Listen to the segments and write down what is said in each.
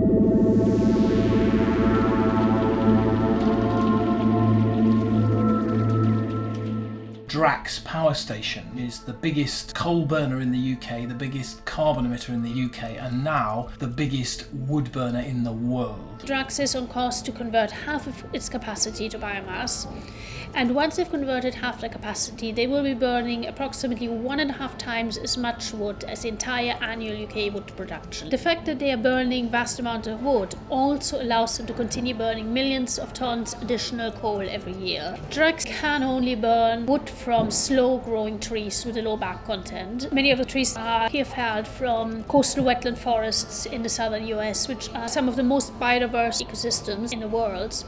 Thank you. Drax power station is the biggest coal burner in the UK, the biggest carbon emitter in the UK, and now the biggest wood burner in the world. Drax is on course to convert half of its capacity to biomass. And once they've converted half the capacity, they will be burning approximately one and a half times as much wood as the entire annual UK wood production. The fact that they are burning vast amounts of wood also allows them to continue burning millions of tons additional coal every year. Drax can only burn wood from slow growing trees with a low bark content. Many of the trees are here felled from coastal wetland forests in the southern US, which are some of the most biodiverse ecosystems in the world.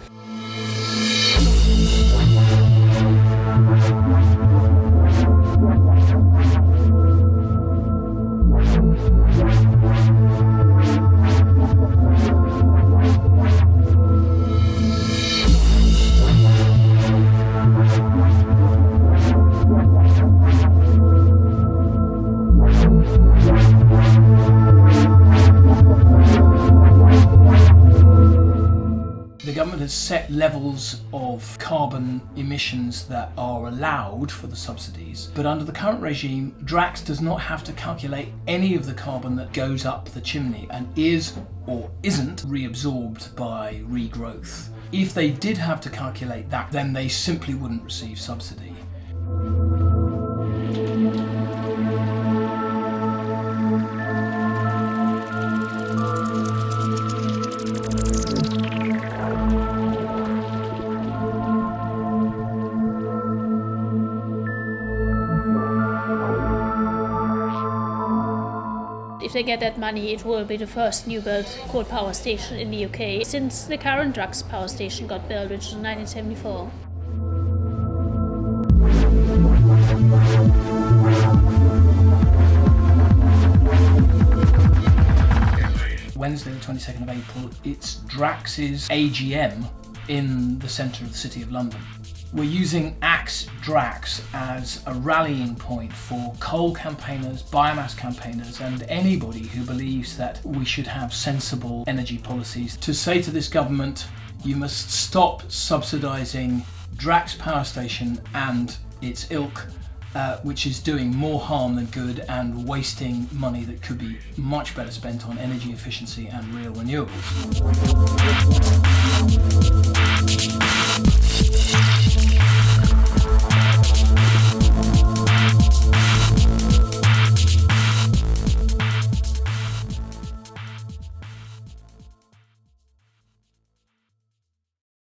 Has set levels of carbon emissions that are allowed for the subsidies, but under the current regime, Drax does not have to calculate any of the carbon that goes up the chimney and is or isn't reabsorbed by regrowth. If they did have to calculate that, then they simply wouldn't receive subsidy. If they get that money, it will be the first new built coal power station in the UK since the current Drax power station got built, which was in 1974. Wednesday, the 22nd of April, it's Drax's AGM in the centre of the City of London. We're using Axe Drax as a rallying point for coal campaigners, biomass campaigners, and anybody who believes that we should have sensible energy policies to say to this government, you must stop subsidising Drax Power Station and its ilk uh, which is doing more harm than good and wasting money that could be much better spent on energy efficiency and real renewables.